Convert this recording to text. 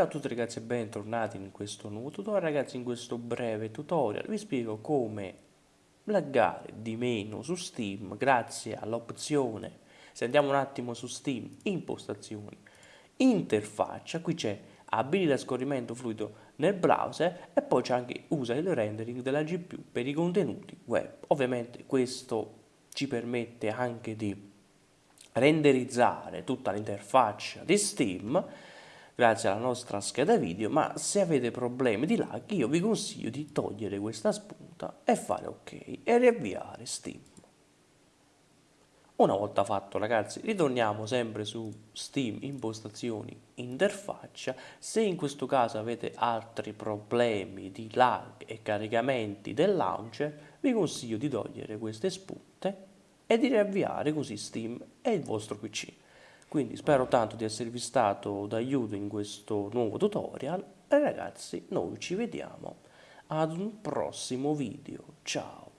Ciao a tutti ragazzi e bentornati in questo nuovo tutorial. Ragazzi in questo breve tutorial vi spiego come laggare di meno su Steam grazie all'opzione se andiamo un attimo su Steam impostazioni interfaccia qui c'è abilita scorrimento fluido nel browser e poi c'è anche usa il rendering della GPU per i contenuti web. Ovviamente questo ci permette anche di renderizzare tutta l'interfaccia di Steam grazie alla nostra scheda video, ma se avete problemi di lag io vi consiglio di togliere questa spunta e fare ok e riavviare Steam. Una volta fatto ragazzi ritorniamo sempre su Steam impostazioni interfaccia, se in questo caso avete altri problemi di lag e caricamenti del launcher vi consiglio di togliere queste spunte e di riavviare così Steam e il vostro PC. Quindi spero tanto di esservi stato d'aiuto in questo nuovo tutorial e ragazzi noi ci vediamo ad un prossimo video. Ciao!